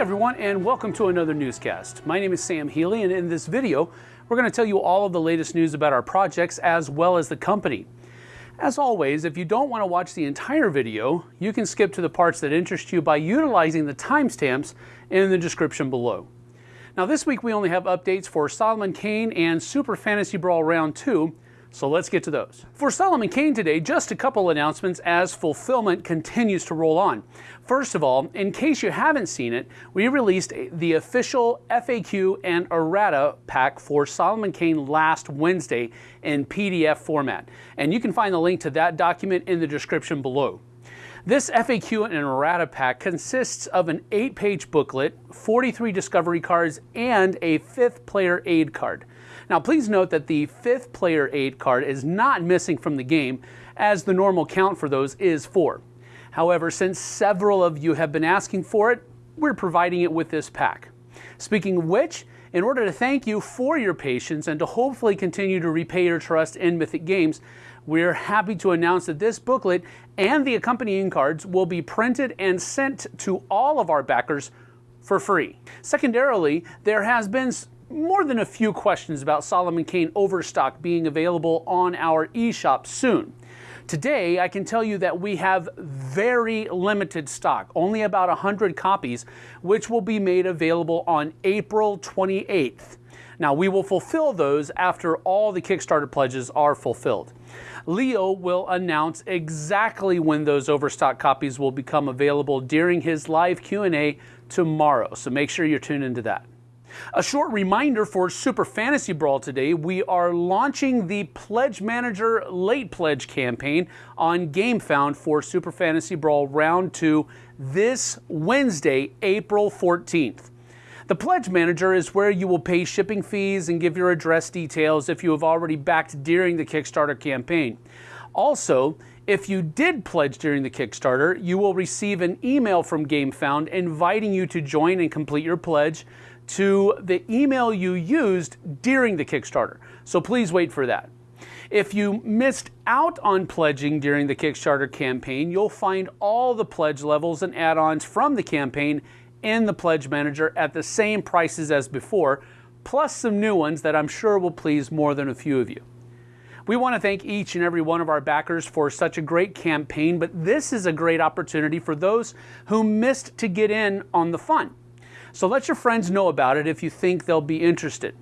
everyone, and welcome to another newscast. My name is Sam Healy, and in this video, we're going to tell you all of the latest news about our projects as well as the company. As always, if you don't want to watch the entire video, you can skip to the parts that interest you by utilizing the timestamps in the description below. Now this week we only have updates for Solomon Kane and Super Fantasy Brawl Round 2, so let's get to those. For Solomon Kane today, just a couple announcements as fulfillment continues to roll on. First of all, in case you haven't seen it, we released the official FAQ and errata pack for Solomon Kane last Wednesday in PDF format. And you can find the link to that document in the description below. This FAQ and errata pack consists of an 8-page booklet, 43 discovery cards, and a fifth player aid card. Now please note that the fifth player aid card is not missing from the game, as the normal count for those is 4. However, since several of you have been asking for it, we're providing it with this pack. Speaking of which, in order to thank you for your patience and to hopefully continue to repay your trust in Mythic Games, we're happy to announce that this booklet and the accompanying cards will be printed and sent to all of our backers for free. Secondarily, there has been more than a few questions about Solomon Kane Overstock being available on our eShop soon. Today, I can tell you that we have very limited stock, only about 100 copies, which will be made available on April 28th. Now, we will fulfill those after all the Kickstarter pledges are fulfilled. Leo will announce exactly when those overstock copies will become available during his live Q&A tomorrow, so make sure you're tuned into that. A short reminder for Super Fantasy Brawl today, we are launching the Pledge Manager Late Pledge campaign on GameFound for Super Fantasy Brawl Round 2 this Wednesday, April 14th. The Pledge Manager is where you will pay shipping fees and give your address details if you have already backed during the Kickstarter campaign. Also, if you did pledge during the Kickstarter, you will receive an email from GameFound inviting you to join and complete your pledge to the email you used during the Kickstarter. So please wait for that. If you missed out on pledging during the Kickstarter campaign, you'll find all the pledge levels and add-ons from the campaign in the Pledge Manager at the same prices as before, plus some new ones that I'm sure will please more than a few of you. We want to thank each and every one of our backers for such a great campaign, but this is a great opportunity for those who missed to get in on the fun. So let your friends know about it if you think they'll be interested.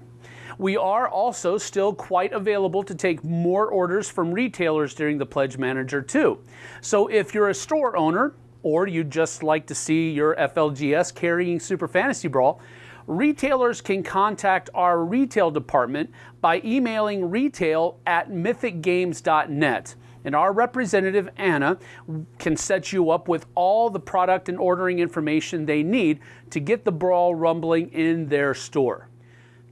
We are also still quite available to take more orders from retailers during the Pledge Manager too. So if you're a store owner or you'd just like to see your FLGS carrying Super Fantasy Brawl, retailers can contact our retail department by emailing retail at mythicgames.net and our representative Anna can set you up with all the product and ordering information they need to get the brawl rumbling in their store.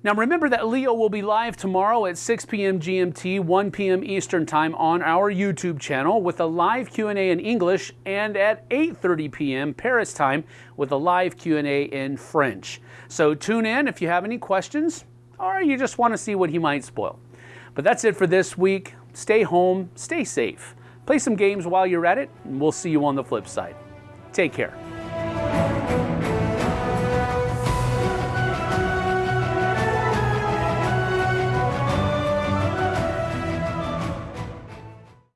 Now remember that Leo will be live tomorrow at 6 p.m. GMT, 1 p.m. Eastern Time on our YouTube channel with a live Q&A in English and at 8:30 p.m. Paris time with a live Q&A in French. So tune in if you have any questions or you just want to see what he might spoil. But that's it for this week. Stay home, stay safe. Play some games while you're at it, and we'll see you on the flip side. Take care.